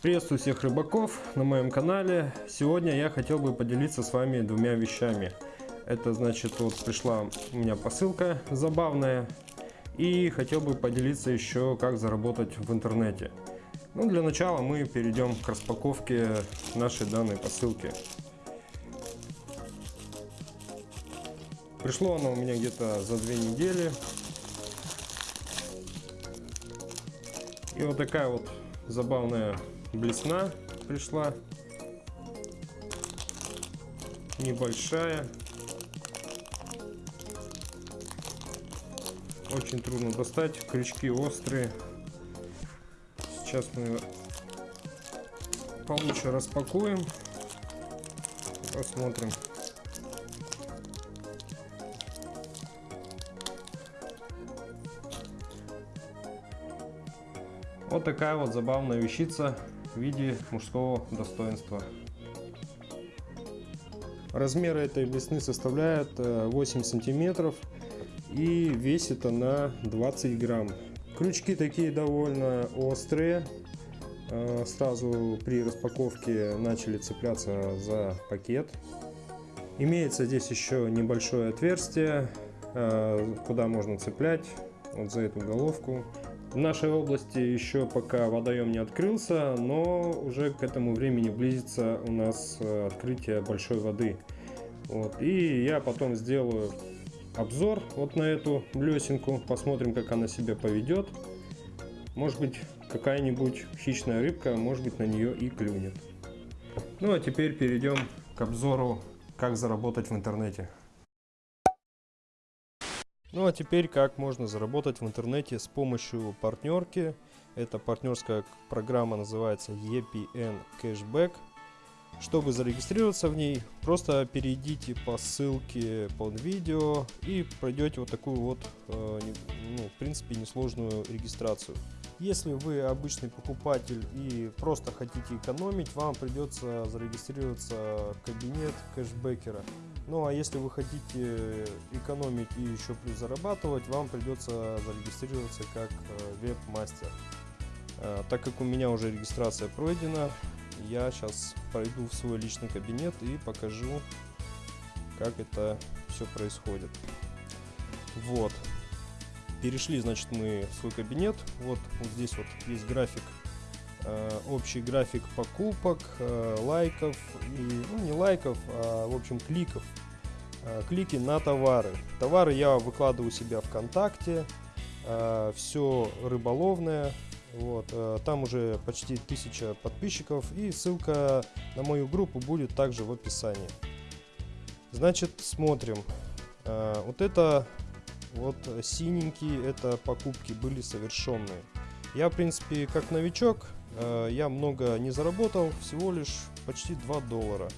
Приветствую всех рыбаков на моем канале. Сегодня я хотел бы поделиться с вами двумя вещами. Это значит, вот пришла у меня посылка забавная. И хотел бы поделиться еще, как заработать в интернете. Ну, для начала мы перейдем к распаковке нашей данной посылки. Пришло оно у меня где-то за две недели. И вот такая вот забавная блесна пришла. Небольшая. Очень трудно достать. Крючки острые. Сейчас мы получше распакуем. Посмотрим. Вот такая вот забавная вещица в виде мужского достоинства. Размеры этой блесны составляют 8 э, сантиметров и весит она 20 грамм. Крючки такие довольно острые. Э, сразу при распаковке начали цепляться за пакет. Имеется здесь еще небольшое отверстие, э, куда можно цеплять вот за эту головку. В нашей области еще пока водоем не открылся, но уже к этому времени близится у нас э, открытие большой воды. Вот. И я потом сделаю обзор вот на эту блесенку, посмотрим, как она себя поведет. Может быть, какая-нибудь хищная рыбка, может быть, на нее и клюнет. Ну а теперь перейдем к обзору, как заработать в интернете. Ну а теперь как можно заработать в интернете с помощью партнерки. Эта партнерская программа называется EPN Cashback. Чтобы зарегистрироваться в ней, просто перейдите по ссылке под видео и пройдете вот такую вот, э, ну, в принципе, несложную регистрацию. Если вы обычный покупатель и просто хотите экономить, вам придется зарегистрироваться в кабинет кэшбэкера. Ну а если вы хотите экономить и еще плюс зарабатывать, вам придется зарегистрироваться как э, веб-мастер. Э, так как у меня уже регистрация пройдена, я сейчас пойду в свой личный кабинет и покажу, как это все происходит. Вот. Перешли, значит, мы в свой кабинет. Вот, вот здесь вот есть график, э, общий график покупок, лайков, и, ну не лайков, а в общем кликов. Э, клики на товары. Товары я выкладываю у себя ВКонтакте. Э, все рыболовное. Вот, э, там уже почти тысяча подписчиков и ссылка на мою группу будет также в описании. Значит, смотрим. Вот это вот синенькие, это покупки были совершенные. Я, в принципе, как новичок, я много не заработал, всего лишь почти 2 доллара.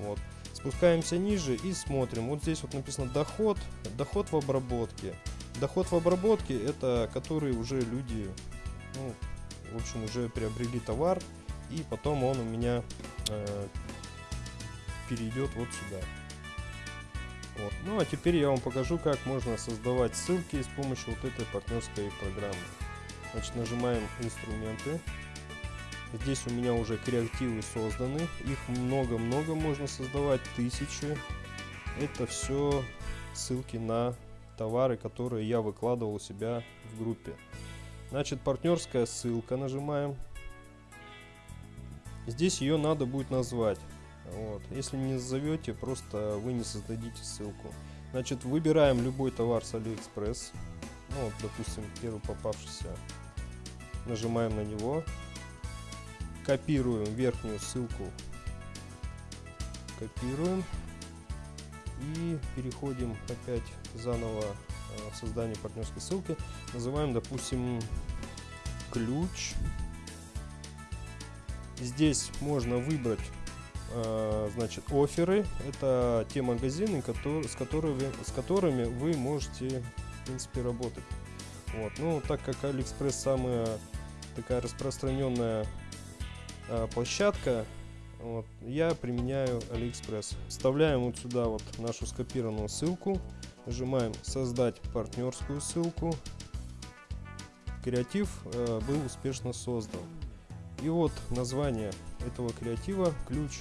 Вот. Спускаемся ниже и смотрим. Вот здесь вот написано доход, доход в обработке. Доход в обработке это который уже люди, ну, в общем, уже приобрели товар и потом он у меня э, перейдет вот сюда. Вот. Ну а теперь я вам покажу, как можно создавать ссылки с помощью вот этой партнерской программы. Значит, нажимаем инструменты. Здесь у меня уже креативы созданы. Их много-много можно создавать, тысячи. Это все ссылки на товары, которые я выкладывал у себя в группе. Значит, партнерская ссылка нажимаем. Здесь ее надо будет назвать. Вот. Если не назовете, просто вы не создадите ссылку. Значит, выбираем любой товар с AliExpress. Ну, вот, допустим, первый попавшийся. Нажимаем на него. Копируем верхнюю ссылку. Копируем. И переходим опять заново э, в создание партнерской ссылки. Называем, допустим, ключ. Здесь можно выбрать Э, значит, оферы. Это те магазины, которые, с, которыми, с которыми вы можете, в принципе, работать. Вот. Ну, так как AliExpress самая такая распространенная а, площадка, вот, я применяю AliExpress. Вставляем вот сюда вот нашу скопированную ссылку, нажимаем создать партнерскую ссылку. Креатив э, был успешно создан. И вот название этого креатива, ключ.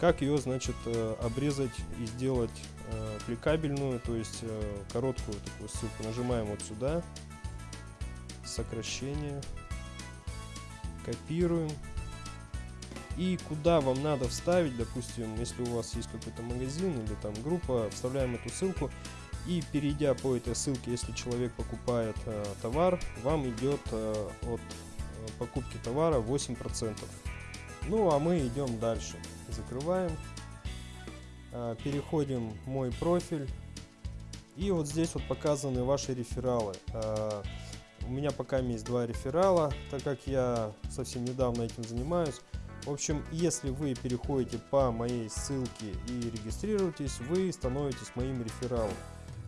Как ее, значит, э, обрезать и сделать э, кликабельную, то есть э, короткую такую ссылку. Нажимаем вот сюда, сокращение, копируем. И куда вам надо вставить, допустим, если у вас есть какой-то магазин или там группа, вставляем эту ссылку. И перейдя по этой ссылке, если человек покупает э, товар, вам идет э, от э, покупки товара 8%. Ну а мы идем дальше. Закрываем. Э, переходим в мой профиль. И вот здесь вот показаны ваши рефералы. Э, у меня пока есть два реферала, так как я совсем недавно этим занимаюсь. В общем, если вы переходите по моей ссылке и регистрируетесь, вы становитесь моим рефералом.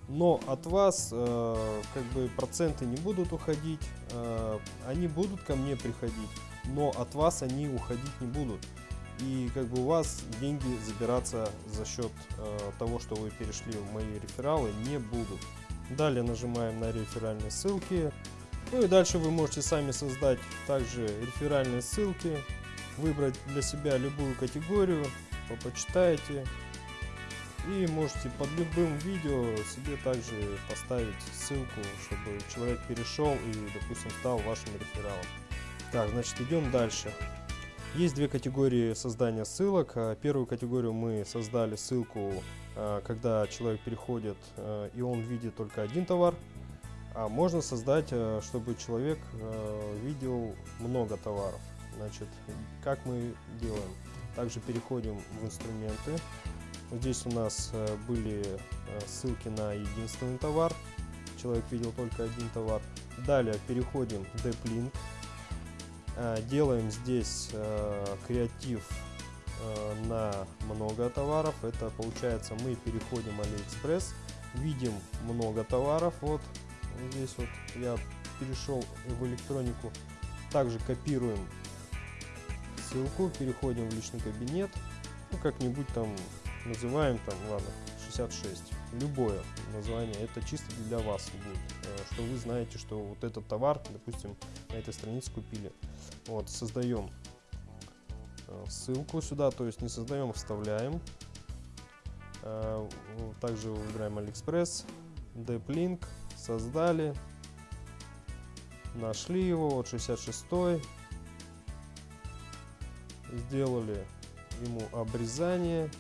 Но от вас э, как бы проценты не будут уходить, э, они будут ко мне приходить, но от вас они уходить не будут. И как бы у вас деньги забираться за счет э, того, что вы перешли в мои рефералы, не будут. Далее нажимаем на реферальные ссылки. Ну и дальше вы можете сами создать также реферальные ссылки, выбрать для себя любую категорию, почитаете и можете под любым видео себе также поставить ссылку, чтобы человек перешел и, допустим, стал вашим рефералом. Так, значит, идем дальше. Есть две категории создания ссылок. А, первую категорию мы создали ссылку, а, когда человек переходит а, и он видит только один товар. А можно создать, чтобы человек видел много товаров. Значит, как мы делаем? Также переходим в инструменты. Здесь у нас э, были э, ссылки на единственный товар. Человек видел только один товар. Далее переходим в DeepLink. Э, делаем здесь креатив на много товаров. Это получается мы переходим AliExpress. Видим много товаров. Вот здесь вот я перешел в электронику. Также копируем ссылку, переходим в личный кабинет. Ну, как-нибудь там называем там, ладно, 66. Любое название, это чисто для вас будет, э, что вы знаете, что вот этот товар, допустим, на этой странице купили. Вот, создаем э, ссылку сюда, то есть не создаем, а вставляем. Э, также выбираем AliExpress, DeepLink, создали, нашли его, вот 66 сделали ему обрезание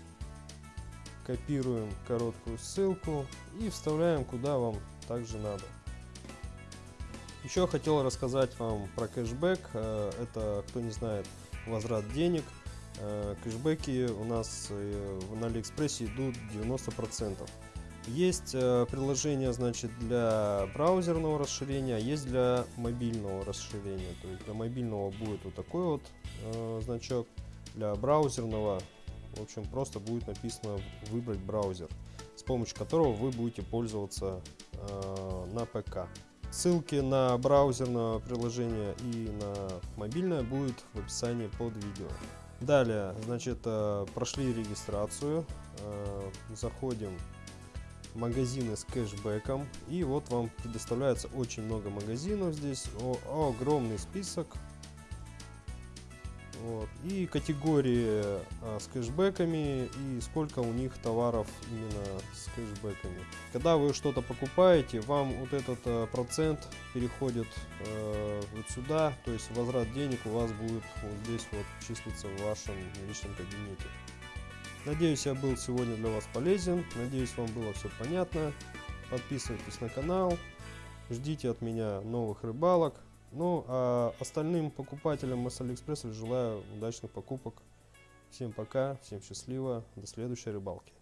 копируем короткую ссылку и вставляем куда вам также надо. Еще хотел рассказать вам про кэшбэк. Э, это, кто не знает, возврат денег. Э, кэшбэки у нас э, на Алиэкспрессе идут 90%. Есть приложение значит, для браузерного расширения, а есть для мобильного расширения. То есть для мобильного будет вот такой вот значок, для браузерного в общем, просто будет написано выбрать браузер, с помощью которого вы будете пользоваться э, на ПК. Ссылки на браузерное приложение и на мобильное будут в описании под видео. Далее, значит, э, прошли регистрацию, э, заходим магазины с кэшбэком и вот вам предоставляется очень много магазинов здесь, о, огромный список вот. И категории а, с кэшбэками и сколько у них товаров именно с кэшбэками. Когда вы что-то покупаете, вам вот этот а, процент переходит а, вот сюда, то есть возврат денег у вас будет вот здесь вот числиться в вашем личном кабинете. Надеюсь, я был сегодня для вас полезен. Надеюсь, вам было все понятно. Подписывайтесь на канал. Ждите от меня новых рыбалок. Ну, а остальным покупателям с Алиэкспресса желаю удачных покупок. Всем пока, всем счастливо, до следующей рыбалки.